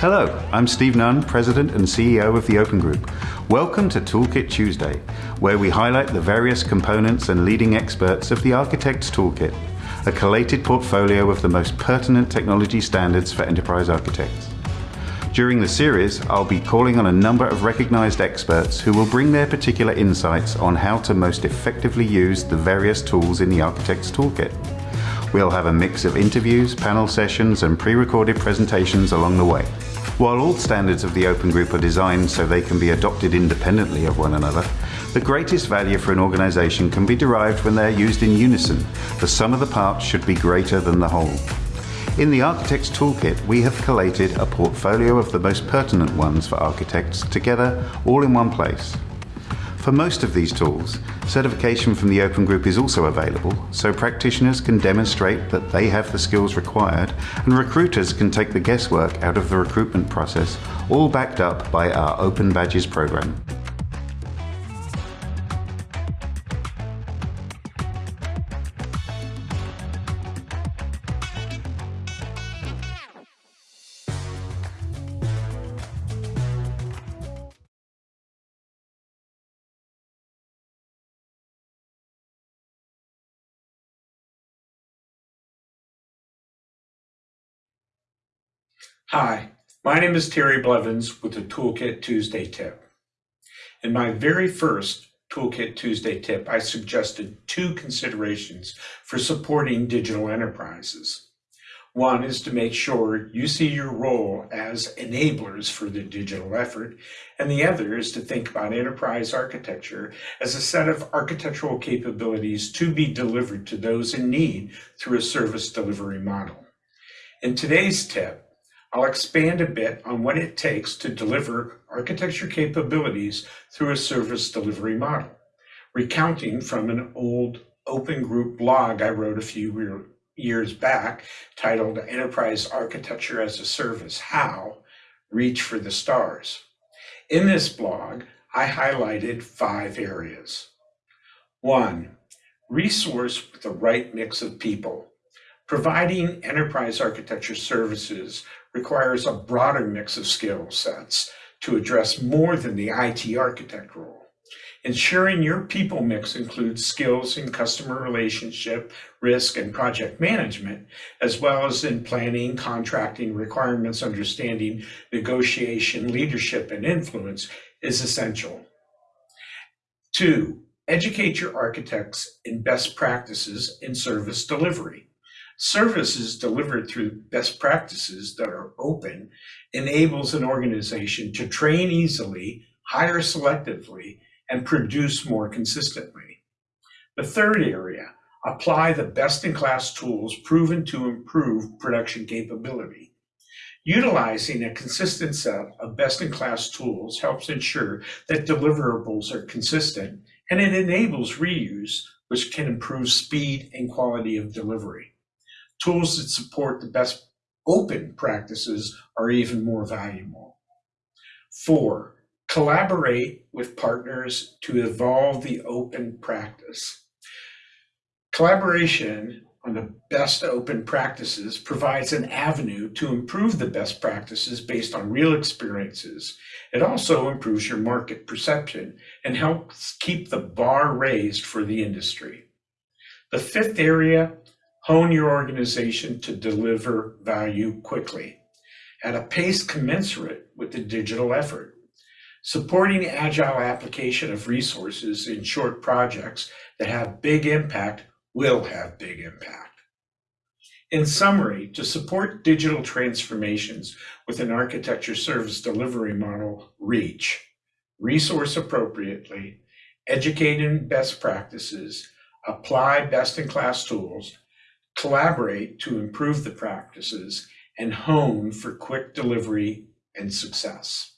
Hello, I'm Steve Nunn, President and CEO of the Open Group. Welcome to Toolkit Tuesday, where we highlight the various components and leading experts of the Architect's Toolkit, a collated portfolio of the most pertinent technology standards for enterprise architects. During the series, I'll be calling on a number of recognized experts who will bring their particular insights on how to most effectively use the various tools in the Architect's Toolkit. We'll have a mix of interviews, panel sessions, and pre-recorded presentations along the way. While all standards of the Open Group are designed so they can be adopted independently of one another, the greatest value for an organization can be derived when they're used in unison. The sum of the parts should be greater than the whole. In the Architect's Toolkit, we have collated a portfolio of the most pertinent ones for architects together all in one place. For most of these tools, certification from the Open Group is also available, so practitioners can demonstrate that they have the skills required and recruiters can take the guesswork out of the recruitment process, all backed up by our Open Badges program. Hi, my name is Terry Blevins with the Toolkit Tuesday tip. In my very first Toolkit Tuesday tip, I suggested two considerations for supporting digital enterprises. One is to make sure you see your role as enablers for the digital effort, and the other is to think about enterprise architecture as a set of architectural capabilities to be delivered to those in need through a service delivery model. In today's tip, I'll expand a bit on what it takes to deliver architecture capabilities through a service delivery model, recounting from an old open group blog I wrote a few years back titled Enterprise Architecture as a Service, How? Reach for the Stars. In this blog, I highlighted five areas. One, resource with the right mix of people. Providing enterprise architecture services requires a broader mix of skill sets to address more than the IT architect role. Ensuring your people mix includes skills in customer relationship, risk, and project management, as well as in planning, contracting, requirements understanding, negotiation, leadership, and influence is essential. Two, educate your architects in best practices in service delivery. Services delivered through best practices that are open enables an organization to train easily, hire selectively, and produce more consistently. The third area, apply the best-in-class tools proven to improve production capability. Utilizing a consistent set of best-in-class tools helps ensure that deliverables are consistent, and it enables reuse, which can improve speed and quality of delivery. Tools that support the best open practices are even more valuable. Four, collaborate with partners to evolve the open practice. Collaboration on the best open practices provides an avenue to improve the best practices based on real experiences. It also improves your market perception and helps keep the bar raised for the industry. The fifth area Hone your organization to deliver value quickly at a pace commensurate with the digital effort. Supporting agile application of resources in short projects that have big impact will have big impact. In summary, to support digital transformations with an architecture service delivery model, reach, resource appropriately, educate in best practices, apply best-in-class tools, collaborate to improve the practices, and hone for quick delivery and success.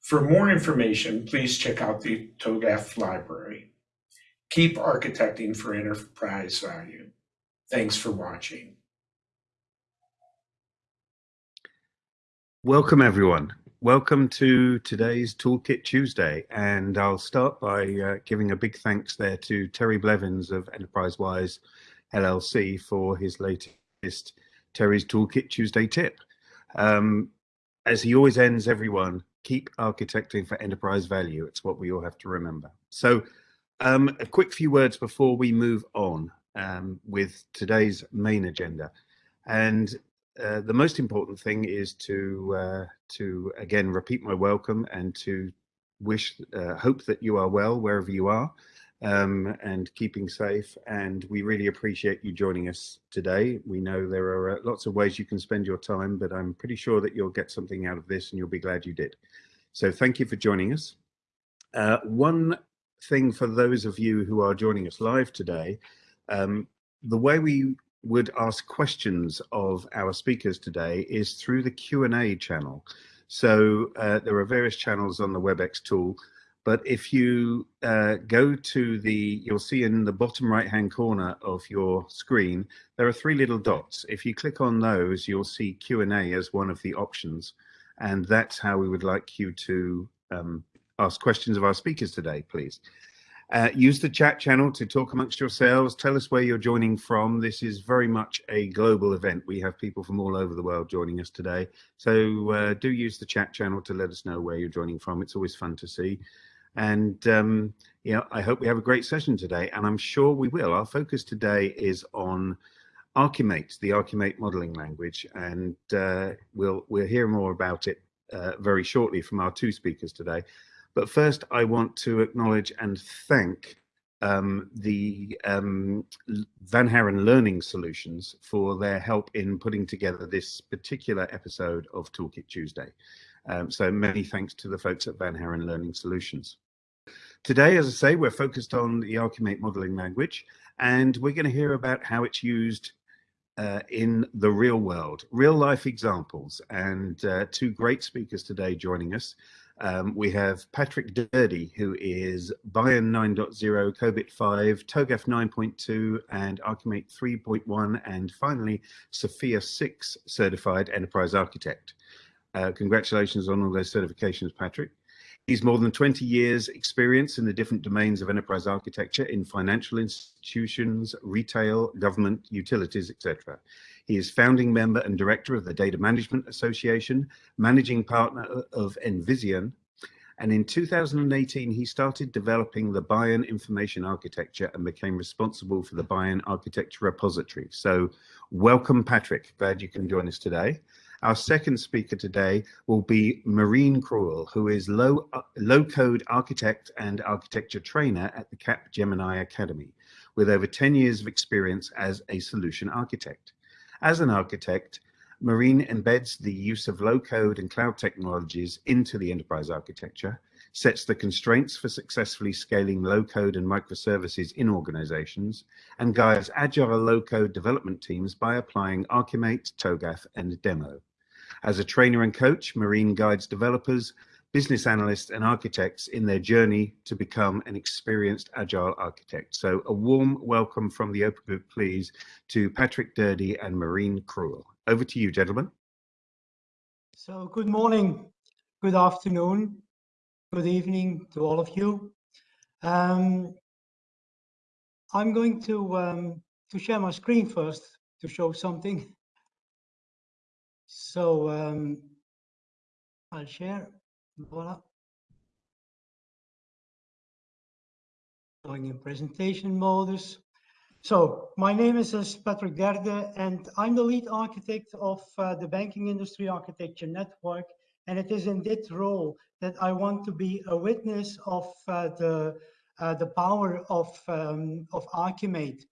For more information, please check out the TOGAF library. Keep architecting for enterprise value. Thanks for watching. Welcome, everyone. Welcome to today's Toolkit Tuesday. And I'll start by uh, giving a big thanks there to Terry Blevins of Enterprise Wise LLC for his latest Terry's Toolkit Tuesday tip. Um, as he always ends everyone, keep architecting for enterprise value. It's what we all have to remember. So um, a quick few words before we move on um, with today's main agenda. And uh, the most important thing is to uh, to again repeat my welcome and to wish uh, hope that you are well wherever you are um, and keeping safe. And we really appreciate you joining us today. We know there are uh, lots of ways you can spend your time, but I'm pretty sure that you'll get something out of this and you'll be glad you did. So thank you for joining us. Uh, one thing for those of you who are joining us live today, um, the way we would ask questions of our speakers today is through the Q&A channel. So uh, there are various channels on the WebEx tool, but if you uh, go to the, you'll see in the bottom right hand corner of your screen, there are three little dots. If you click on those, you'll see Q&A as one of the options. And that's how we would like you to um, ask questions of our speakers today, please. Uh, use the chat channel to talk amongst yourselves. Tell us where you're joining from. This is very much a global event. We have people from all over the world joining us today. So uh, do use the chat channel to let us know where you're joining from. It's always fun to see. And um, you know, I hope we have a great session today, and I'm sure we will. Our focus today is on Archimate, the Archimate modeling language, and uh, we'll we'll hear more about it uh, very shortly from our two speakers today. But first, I want to acknowledge and thank um, the um, Van Haren Learning Solutions for their help in putting together this particular episode of Toolkit Tuesday. Um, so many thanks to the folks at Van Haren Learning Solutions. Today, as I say, we're focused on the Archimate modeling language, and we're going to hear about how it's used uh, in the real world, real life examples, and uh, two great speakers today joining us. Um, we have Patrick Derde, who is BIAN 9.0, COBIT 5, TOGAF 9.2, and Archimate 3.1, and finally, Sophia 6 certified enterprise architect. Uh, congratulations on all those certifications, Patrick. He's more than 20 years experience in the different domains of enterprise architecture in financial institutions, retail, government, utilities, etc. He is founding member and director of the Data Management Association, managing partner of Envision, and in 2018, he started developing the BIAN information architecture and became responsible for the BIAN architecture repository. So welcome, Patrick. Glad you can join us today. Our second speaker today will be Marien Krouwel, who is low, low code architect and architecture trainer at the Capgemini Academy, with over 10 years of experience as a solution architect. As an architect, Maureen embeds the use of low code and cloud technologies into the enterprise architecture, sets the constraints for successfully scaling low code and microservices in organizations, and guides agile low code development teams by applying Archimate, TOGAF, and Demo. As a trainer and coach, Marien guides developers, business analysts and architects in their journey to become an experienced agile architect. So a warm welcome from the Open Group, please, to Patrick Derde and Marien Krouwel. Over to you, gentlemen. So good morning, good afternoon, good evening to all of you. Um, I'm going to, um, to share my screen first to show something. So um, I'll share voila. Going in presentation modus. So my name is uh, Patrick Derde and I'm the lead architect of uh, the Banking Industry Architecture Network. And it is in this role that I want to be a witness of uh, the, uh, the power of, um, of Archimate.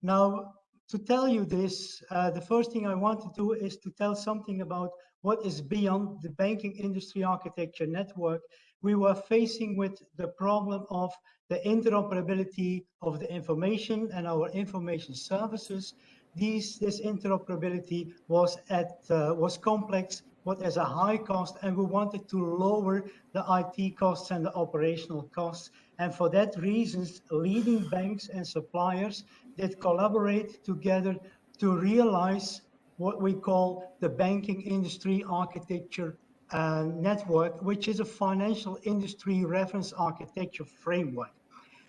Now, to tell you this, uh, the first thing I want to do is to tell something about what is BIAN the banking industry architecture network, we were facing with the problem of the interoperability of the information and our information services. These, this interoperability was at uh, was complex, but as a high cost, and we wanted to lower the IT costs and the operational costs. And for that reasons, leading banks and suppliers did collaborate together to realize what we call the banking industry architecture uh, network, which is a financial industry reference architecture framework.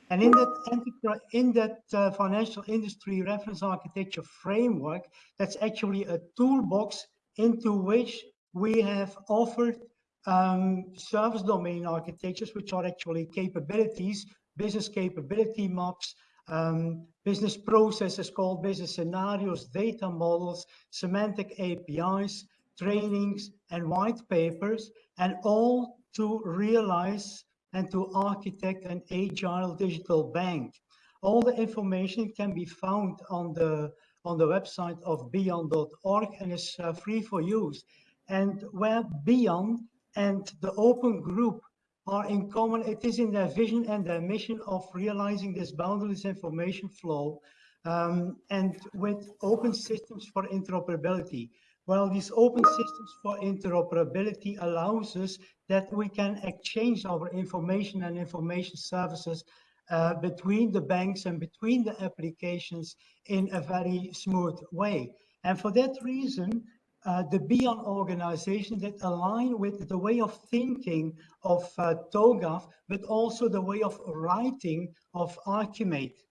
And in that, in that uh, financial industry reference architecture framework, that's actually a toolbox into which we have offered um, service domain architectures, which are actually capabilities, business capability maps, um, business processes called business scenarios, data models, semantic APIs, trainings, and white papers, and all to realize and to architect an agile digital bank. All the information can be found on the on the website of BIAN.org and is uh, free for use. And where BIAN and the open group are in common, it is in their vision and their mission of realizing this boundless information flow um, and with open systems for interoperability. Well, these open systems for interoperability allows us that we can exchange our information and information services uh, between the banks and between the applications in a very smooth way. And for that reason, uh, the BIAN organization that align with the way of thinking of uh, TOGAF, but also the way of writing of Archimate.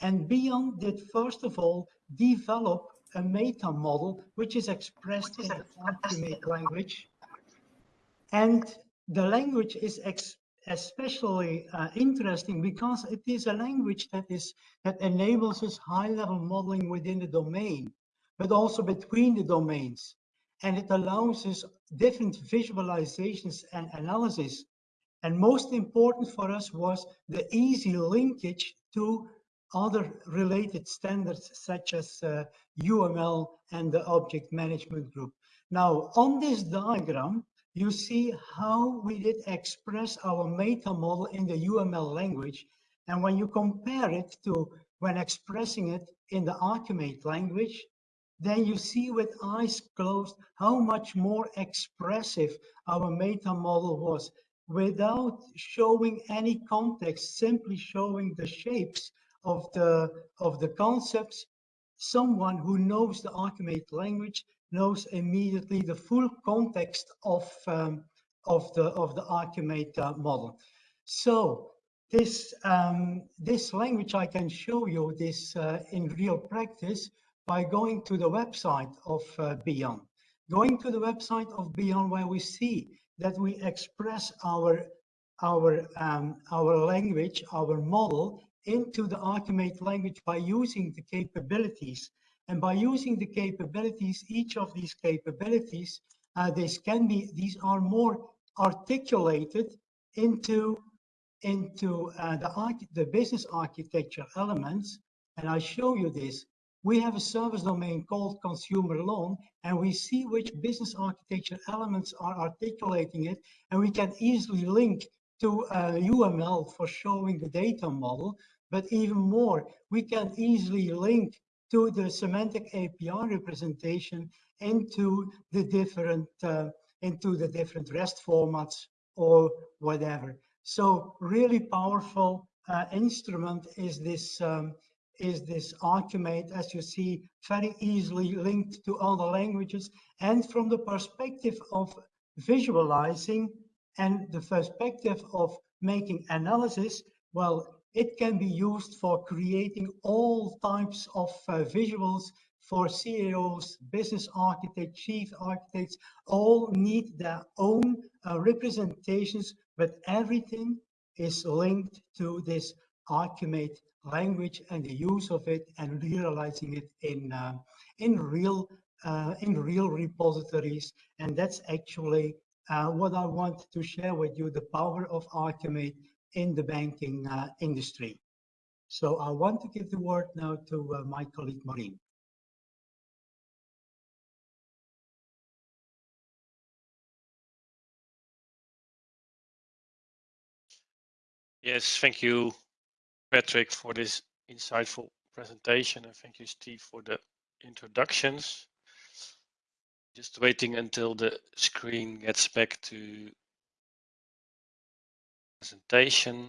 And BIAN did first of all develop a meta model, which is expressed in the Archimate language. And the language is especially uh, interesting because it is a language that is that enables us high-level modeling within the domain, but also between the domains. And it allows us different visualizations and analysis. And most important for us was the easy linkage to other related standards such as uh, UML and the object management group. Now, on this diagram, you see how we did express our meta model in the UML language. And when you compare it to when expressing it in the Archimate language, then you see with eyes closed how much more expressive our meta model was without showing any context, simply showing the shapes of the, of the concepts. Someone who knows the Archimate language knows immediately the full context of, um, of, the, of the Archimate uh, model. So this, um, this language I can show you this uh, in real practice by going to the website of uh, BIAN. Going to the website of BIAN where we see that we express our, our, um, our language, our model into the Archimate language by using the capabilities and by using the capabilities, each of these capabilities, uh, this can be, these are more articulated into, into uh, the, the business architecture elements. And I show you this. We have a service domain called consumer loan, and we see which business architecture elements are articulating it, and we can easily link to uh, UML for showing the data model, but even more, we can easily link to the semantic API representation into the different uh, into the different REST formats or whatever. So really powerful uh, instrument is this um, is this Archimate, as you see, very easily linked to other languages. And from the perspective of visualizing and the perspective of making analysis, well, it can be used for creating all types of uh, visuals for CEOs, business architects, chief architects, all need their own uh, representations, but everything is linked to this Archimate language and the use of it and realizing it in uh, in real uh, in real repositories. And that's actually uh, what I want to share with you, the power of Archimate in the banking uh, industry. So I want to give the word now to uh, my colleague Marien. Yes, thank you, Patrick, for this insightful presentation. And thank you, Steve, for the introductions. Just waiting until the screen gets back to presentation.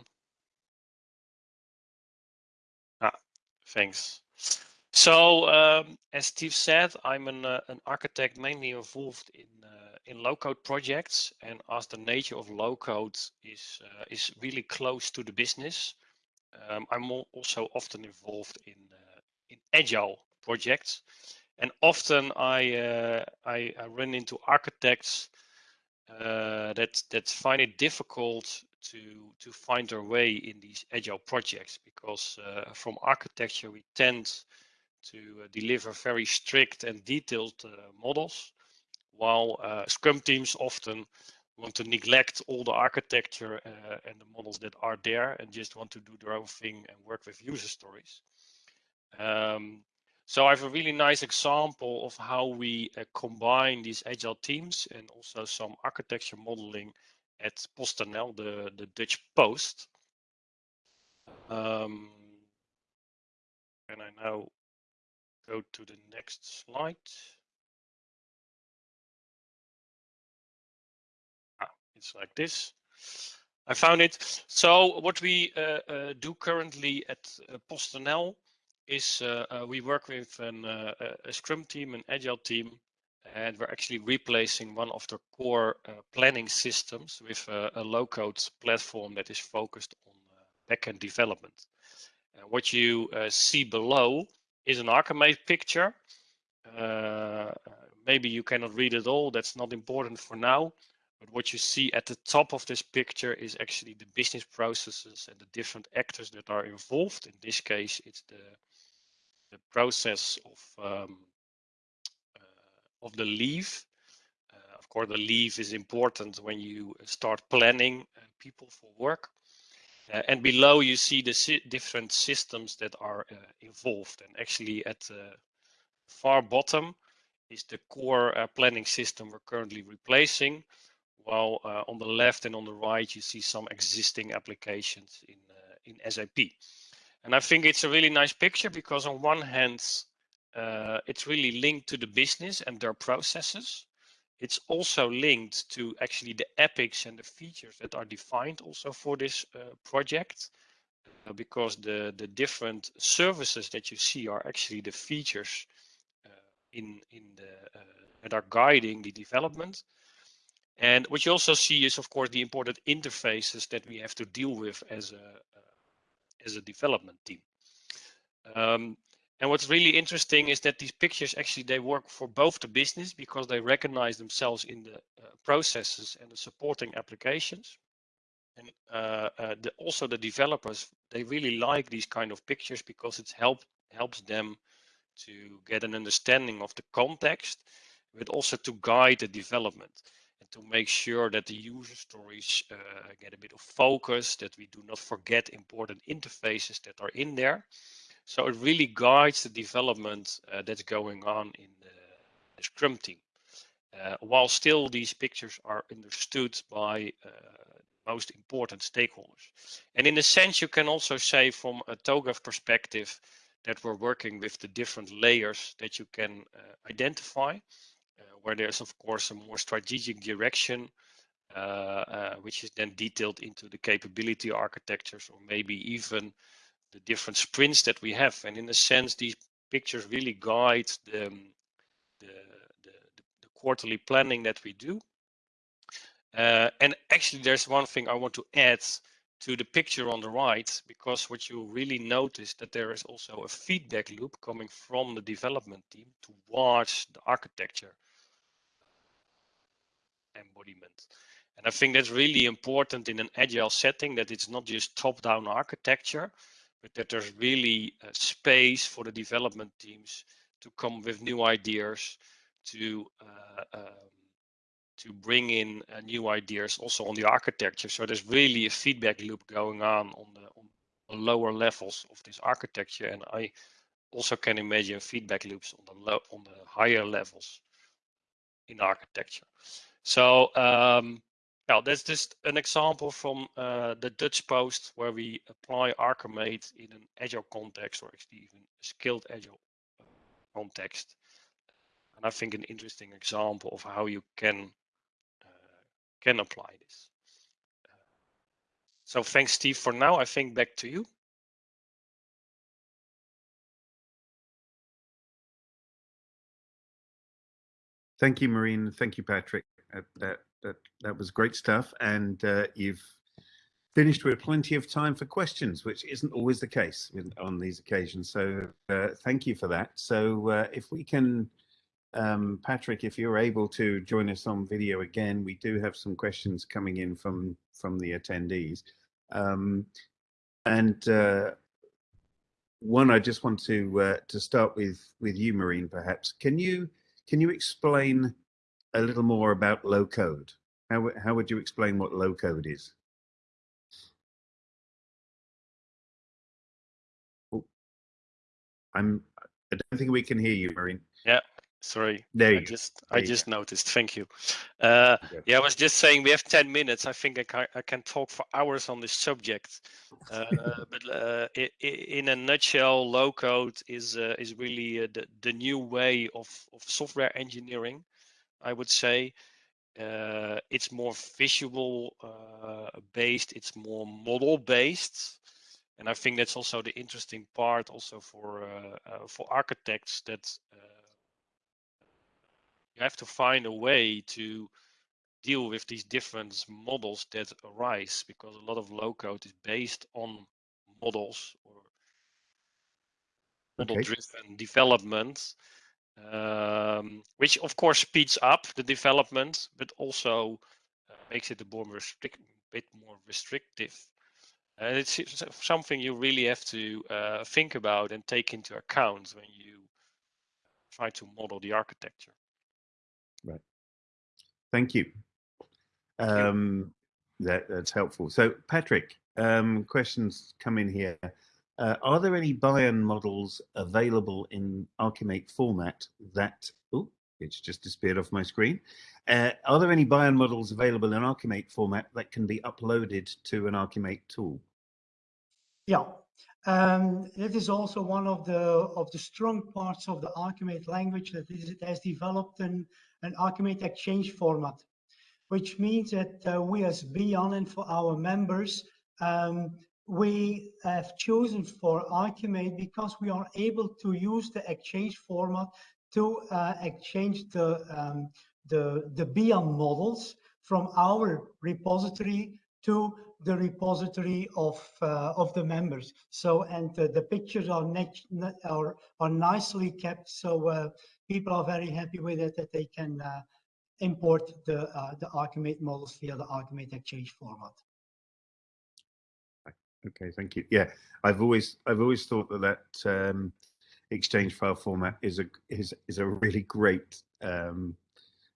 Ah, thanks. So, um, as Steve said, I'm an, uh, an architect mainly involved in uh, in low-code projects, and as the nature of low-code is uh, is really close to the business, um, I'm also often involved in uh, in agile projects. and often I, uh, I, I run into architects uh, that that find it difficult to to find their way in these agile projects because from architecture we tend to deliver very strict and detailed models, while Scrum teams often want to neglect all the architecture and the models that are there and just want to do their own thing and work with user stories. Um, so I have a really nice example of how we uh, combine these agile teams and also some architecture modeling at PostNL, the, the Dutch Post. Um, and I now go to the next slide. It's like this. I found it. So what we uh, uh, do currently at uh, PostNL is uh, uh, we work with an, uh, a Scrum team, an Agile team, and we're actually replacing one of the core planning systems with a, low-code platform that is focused on backend development. And what you see below is an Archimate picture. Uh, maybe you cannot read it all, that's not important for now. But what you see at the top of this picture is actually the business processes and the different actors that are involved. In this case, it's the, the process of, um, uh, of the leave. Uh, of course, the leave is important when you start planning uh, people for work. Uh, and below you see the si different systems that are uh, involved. And actually at the far bottom is the core uh, planning system we're currently replacing. While uh, on the left and on the right, you see some existing applications in, uh, in SAP. And I think it's a really nice picture because on one hand, uh, it's really linked to the business and their processes. It's also linked to actually the epics and the features that are defined also for this uh, project. Uh, because the, the different services that you see are actually the features uh, in, in the, that are guiding the development. And what you also see is, of course, the important interfaces that we have to deal with as a, uh, as a development team. Um, and what's really interesting is that these pictures actually they work for both the business because they recognize themselves in the uh, processes and the supporting applications. And uh, uh, the, also the developers, they really like these kind of pictures because it help, helps them to get an understanding of the context, but also to guide the development to make sure that the user stories uh, get a bit of focus, that we do not forget important interfaces that are in there. So it really guides the development uh, that's going on in the, the Scrum team. Uh, while still these pictures are understood by uh, most important stakeholders. And in a sense, you can also say from a TOGAF perspective that we're working with the different layers that you can uh, identify, where there's of course a more strategic direction, uh, which is then detailed into the capability architectures or maybe even the different sprints that we have. And in a sense, these pictures really guide the, um, the, the, the quarterly planning that we do. Uh, and actually, there's one thing I want to add to the picture on the right, because what you really notice that there is also a feedback loop coming from the development team towards the architecture embodiment. And I think that's really important in an agile setting that it's not just top-down architecture, but that there's really a space for the development teams to come with new ideas, to uh, um, to bring in uh, new ideas also on the architecture. So there's really a feedback loop going on on the, on the lower levels of this architecture, and I also can imagine feedback loops on the on the higher levels in architecture. So um, that's just an example from uh, the Dutch Post where we apply Archimate in an agile context or actually even a scaled agile uh, context. And I think an interesting example of how you can uh, can apply this. So thanks, Steve, for now. I think back to you. Thank you, Marien. Thank you, Patrick. That that that was great stuff, and uh, you've finished with plenty of time for questions, which isn't always the case on these occasions. So uh, thank you for that. So uh, if we can, um, Patrick, if you're able to join us on video again, we do have some questions coming in from from the attendees. Um, and uh, one, I just want to uh, to start with with you, Marien. Perhaps can you can you explain a little more about low code? How how would you explain what low code is? Oh, I'm. I don't think we can hear you, Marien. Yeah, sorry. There you I go. just There I you just noticed. Thank you. Uh, go. yeah, I was just saying we have 10 minutes. I think I can, I can talk for hours on this subject. Uh, but uh, in a nutshell, low code is uh, is really uh, the, the new way of, of software engineering, I would say. Uh, it's more visual uh, based, it's more model based. And I think that's also the interesting part also for uh, uh, for architects that uh, you have to find a way to deal with these different models that arise because a lot of low code is based on models or model Okay. driven development um, which of course speeds up the development but also uh, makes it a more restrict, bit more restrictive and it's something you really have to uh, think about and take into account when you try to model the architecture Right. Thank you. you. Um, that, that's helpful. So, Patrick, um, questions come in here. Uh, are there any BIAN models available in Archimate format that, oh, it's just disappeared off my screen. Uh, are there any BIAN models available in Archimate format that can be uploaded to an Archimate tool? Yeah, um, that is also one of the of the strong parts of the Archimate language that is, it has developed an, an Archimate exchange format, which means that uh, we as BIAN and for our members, um, we have chosen for Archimate because we are able to use the exchange format to uh, exchange the, um, the, the BIAN models from our repository to the repository of uh, of the members. So and uh, the pictures are are are nicely kept. So uh, people are very happy with it that they can uh, import the uh, the Archimate models via the Archimate Exchange format. Okay, thank you. Yeah, I've always I've always thought that that um, exchange file format is a is is a really great um,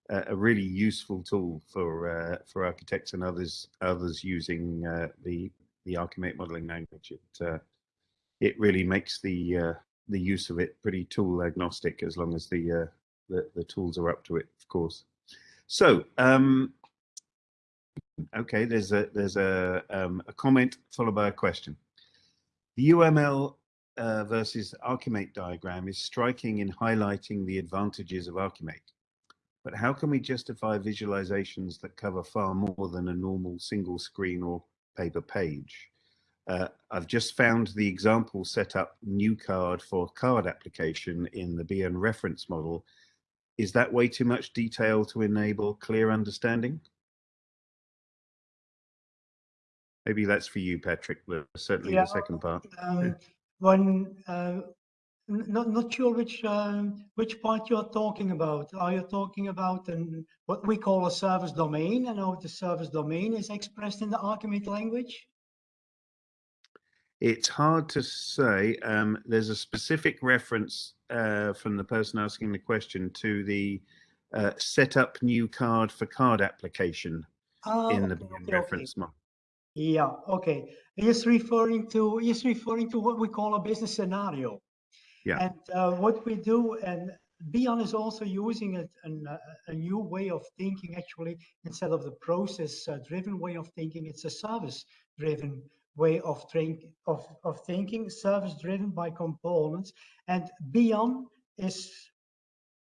a really useful tool for uh, for architects and others others using uh, the the Archimate modeling language. It uh, it really makes the uh, the use of it pretty tool agnostic as long as the uh, the, the tools are up to it, of course. So um, okay, there's a there's a um, a comment followed by a question. The UML uh, versus Archimate diagram is striking in highlighting the advantages of Archimate. But how can we justify visualizations that cover far more than a normal single screen or paper page? Uh, I've just found the example set up new card for card application in the BIAN reference model. Is that way too much detail to enable clear understanding? Maybe that's for you, Patrick, but certainly Yeah. the second part. Um, when uh, not not sure which um, which part you are talking about. Are you talking about an, what we call a service domain and how the service domain is expressed in the Archimate language? It's hard to say. Um, there's a specific reference uh, from the person asking the question to the uh, set up new card for card application Ah, in the okay, BIAN okay, reference model. Yeah, okay. He's referring to he's referring to what we call a business scenario. Yeah. And uh, what we do, and BIAN is also using it an, uh, a new way of thinking. Actually, instead of the process-driven way of thinking, it's a service-driven way of think of of thinking. Service-driven by components, and BIAN is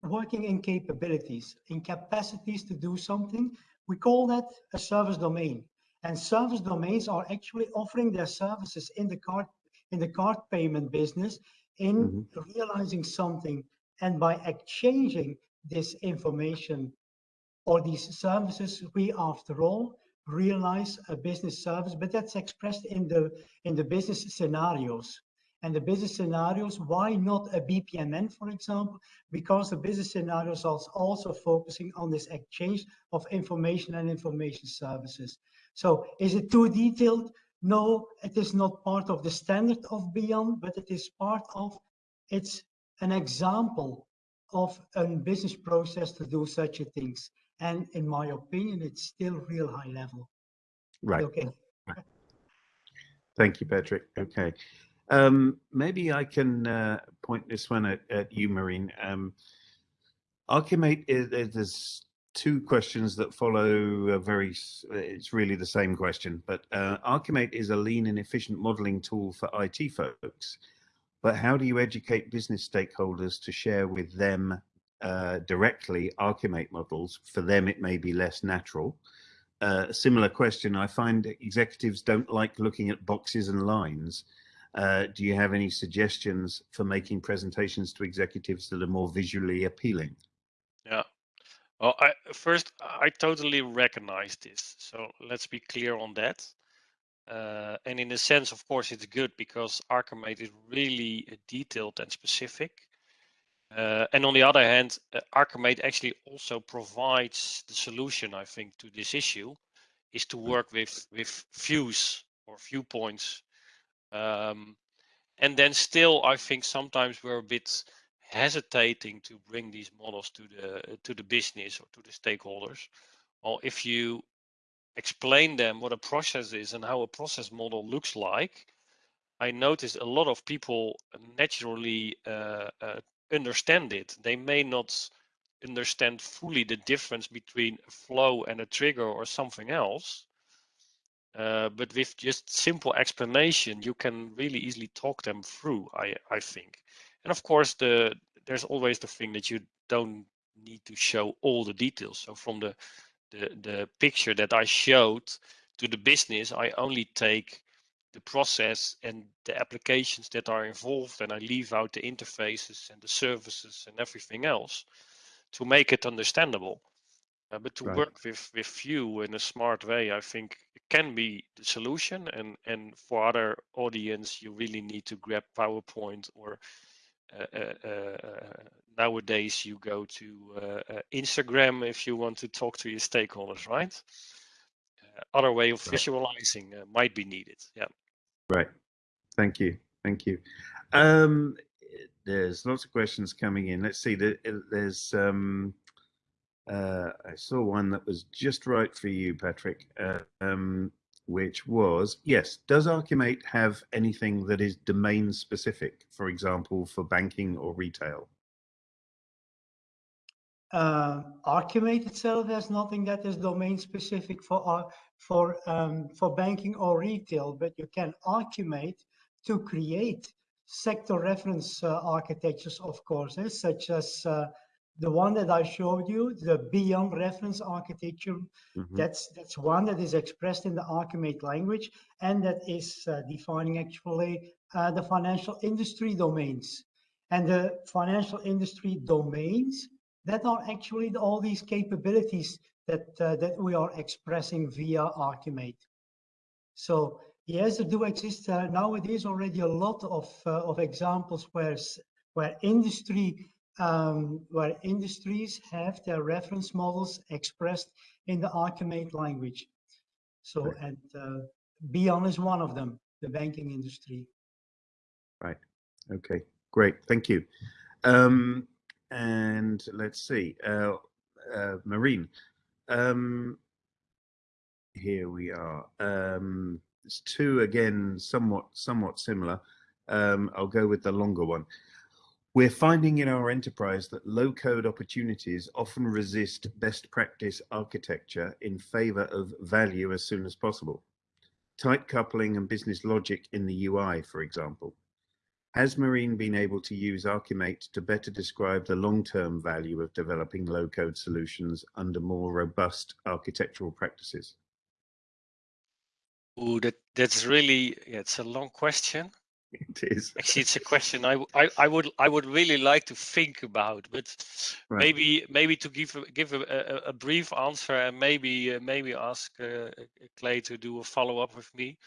working in capabilities, in capacities to do something. We call that a service domain. And service domains are actually offering their services in the card in the card payment business in Mhm. realizing something and by exchanging this information or these services, we after all, realize a business service, but that's expressed in the in the business scenarios. And the business scenarios, why not a BPMN, for example? Because the business scenarios are also focusing on this exchange of information and information services. So is it too detailed? No, it is not part of the standard of BIAN, but it is part of, it's an example of a business process to do such a things. And in my opinion, it's still real high level. Right. Okay. Thank you, Patrick. Okay. Um, maybe I can uh, point this one at, at you, Marien. Um, Archimate, is, there's two questions that follow a very, it's really the same question, but uh, Archimate is a lean and efficient modeling tool for IT folks. But how do you educate business stakeholders to share with them uh, directly Archimate models? For them, it may be less natural. Uh, similar question, I find executives don't like looking at boxes and lines. Uh, do you have any suggestions for making presentations to executives that are more visually appealing? Yeah. Well, I, first, I totally recognize this. So let's be clear on that. Uh, and in a sense, of course, it's good because Archimate is really uh, detailed and specific. Uh, and on the other hand, uh, Archimate actually also provides the solution, I think, to this issue, is to hmm. work with with views or viewpoints um, and then still, I think sometimes we're a bit hesitating to bring these models to the to the business or to the stakeholders. Well, if you explain them what a process is and how a process model looks like, I noticed a lot of people naturally uh, uh, understand it. They may not understand fully the difference between a flow and a trigger or something else, uh, but with just simple explanation, you can really easily talk them through, I, I think. And of course, the there's always the thing that you don't need to show all the details. So from the, the, the picture that I showed to the business, I only take the process and the applications that are involved and I leave out the interfaces and the services and everything else to make it understandable. Uh, but to right. work with with you in a smart way, I think it can be the solution. And and for other audience, you really need to grab PowerPoint or nowadays you go to uh, uh, Instagram if you want to talk to your stakeholders, right? other way of visualizing might be needed. Yeah. Right. Thank you. Thank you. Um, there's lots of questions coming in. Let's see. There's um, uh, I saw one that was just right for you, Patrick, uh, um, which was yes, does Archimate have anything that is domain specific, for example, for banking or retail? Uh, Archimate itself has nothing that is domain specific for uh, for um, for banking or retail, but you can Archimate to create sector reference uh, architectures, of course, eh, such as uh, the one that I showed you, the BIAN reference architecture, mm -hmm. that's that's one that is expressed in the Archimate language and that is uh, defining actually uh, the financial industry domains. And the financial industry domains that are actually all these capabilities that uh, that we are expressing via Archimate. So yes, there do exist uh, nowadays already a lot of uh, of examples where where industry um, where industries have their reference models expressed in the Archimate language. So, right. and uh, BIAN is one of them, the banking industry. Right. Okay. Great. Thank you. Um, and let's see, uh, uh, Marien. Um, here we are. Um, it's two again, somewhat somewhat similar. Um, I'll go with the longer one. We're finding in our enterprise that low code opportunities often resist best practice architecture in favor of value as soon as possible. Tight coupling and business logic in the UI, for example. Has Marien been able to use Archimate to better describe the long-term value of developing low-code solutions under more robust architectural practices? Oh, that, that's really, yeah, it's a long question. it is. Actually, it's a question I I would I would really like to think about, but Right. maybe maybe to give a, give a, a, a brief answer and maybe uh, maybe ask uh, Clay to do a follow up with me.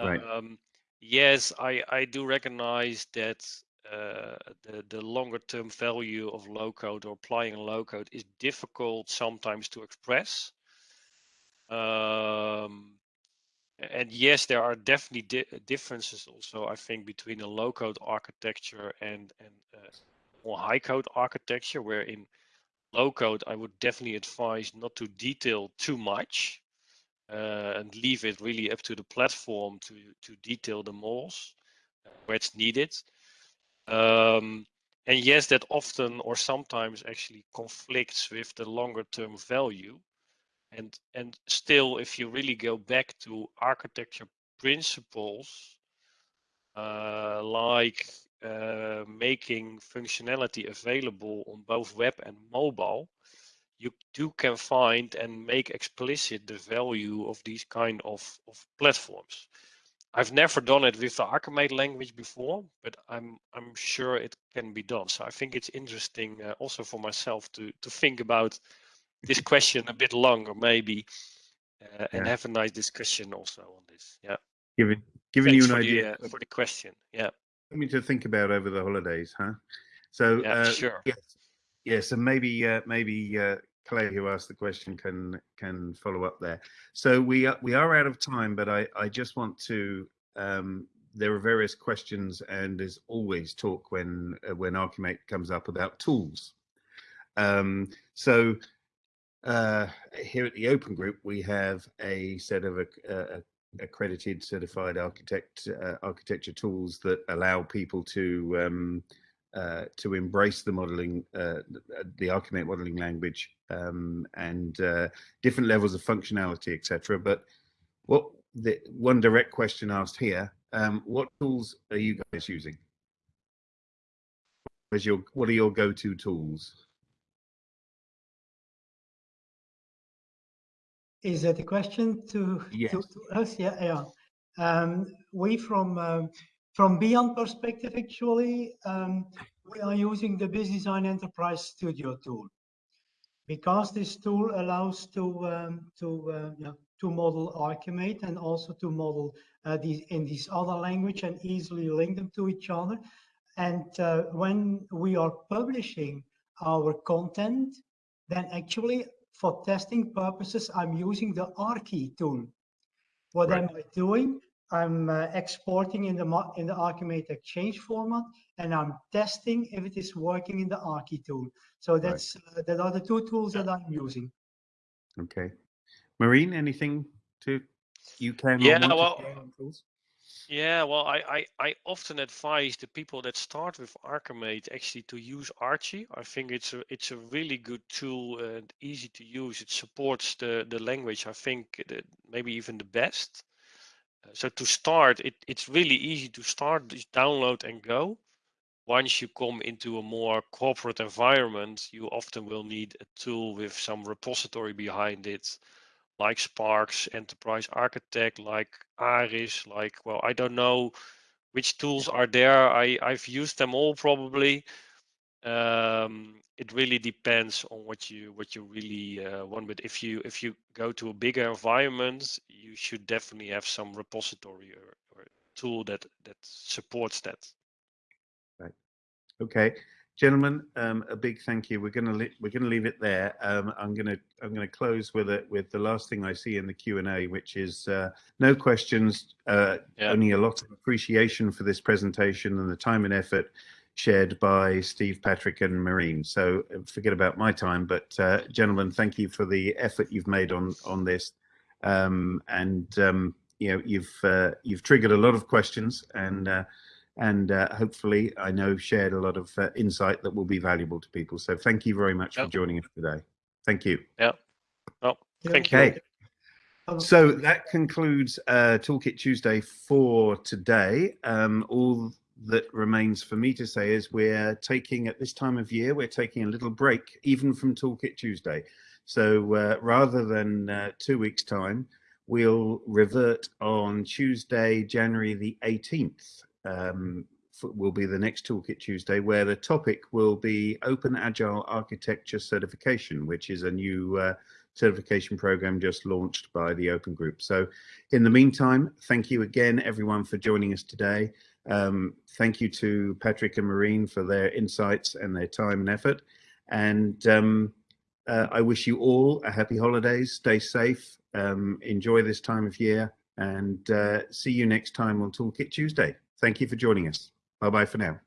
Right. Um, yes, I I do recognize that uh, the the longer term value of low code or applying low code is difficult sometimes to express. Um, and yes, there are definitely di differences also, I think, between a low code architecture and, and uh, more high code architecture, where in low code, I would definitely advise not to detail too much uh, and leave it really up to the platform to, to detail the models uh, where it's needed. Um, and yes, that often or sometimes actually conflicts with the longer term value and and still if you really go back to architecture principles uh, like uh, making functionality available on both web and mobile you do can find and make explicit the value of these kind of, of platforms I've never done it with the Archimate language before, but I'm I'm sure it can be done. So I think it's interesting uh, also for myself to to think about this question a bit longer, maybe, uh, and Yeah. have a nice discussion also on this. Yeah. Giving giving Thanks you an idea the uh, for the question. Yeah. something to think about over the holidays, huh? So Yeah. uh, sure. yes, yes, and maybe uh, maybe uh, Clay, who asked the question, can can follow up there. So we are, we are out of time, but I I just want to. Um, there are various questions, and there's always talk when uh, when Archimate comes up about tools. Um, so uh, here at the Open Group, we have a set of uh, accredited, certified architect uh, architecture tools that allow people to um, uh, to embrace the modeling, uh, the Archimate modeling language, um, and uh, different levels of functionality, etc. But what the one direct question asked here: um, What tools are you guys using? Your what are your go-to tools? Is that a question to, Yes. to, to us? Yeah, yeah. Um, we from um, from BIAN perspective, actually, um, we are using the BiZZdesign Enterprise Studio tool because this tool allows to um, to uh, yeah, to model Archimate and also to model uh, these in this other language and easily link them to each other. And uh, when we are publishing our content, then actually for testing purposes, I'm using the Archi tool. What Right. am I doing? I'm uh, exporting in the mo- in the Archimate Exchange format, and I'm testing if it is working in the Archi tool. So that's uh, that are the two tools that I'm using. Okay. Marien, anything to you can Yeah, want to well, share on tools? Yeah, well, I, I, I often advise the people that start with Archimate actually to use Archi. I think it's a it's a really good tool and easy to use. It supports the the language. I think maybe even the best. Uh, so to start, it it's really easy to start. Just download and go. Once you come into a more corporate environment, you often will need a tool with some repository behind it like Sparx, Enterprise Architect, like Aris, like, well, I don't know which tools are there. I, I've used them all probably. Um, it really depends on what you what you really uh, want. But if you if you go to a bigger environment, you should definitely have some repository or, or tool that that supports that. Right. Okay, gentlemen, um, a big thank you. We're gonna we're gonna leave it there. Um, I'm gonna I'm gonna close with it with the last thing I see in the Q and A, which is uh, no questions, uh, Yeah. only a lot of appreciation for this presentation and the time and effort shared by Steve, Patrick, and Marien. So uh, forget about my time, but uh, gentlemen, thank you for the effort you've made on on this, um, and um, you know you've uh, you've triggered a lot of questions and. And uh, hopefully I know shared a lot of uh, insight that will be valuable to people. So thank you very much for joining us today. Thank you. Well, Yeah. thank you. Okay. Um, So that concludes uh, Toolkit Tuesday for today. Um, all that remains for me to say is we're taking at this time of year, we're taking a little break even from Toolkit Tuesday. So uh, rather than uh, two weeks time, we'll revert on Tuesday, January the 18th. Um, will be the next Toolkit Tuesday, where the topic will be Open Agile Architecture Certification, which is a new uh, certification program just launched by the Open Group. So, in the meantime, thank you again, everyone, for joining us today. Um, thank you to Patrick and Marien for their insights and their time and effort. And um, uh, I wish you all a happy holidays. Stay safe. Um, enjoy this time of year and uh, see you next time on Toolkit Tuesday. Thank you for joining us. Bye bye for now.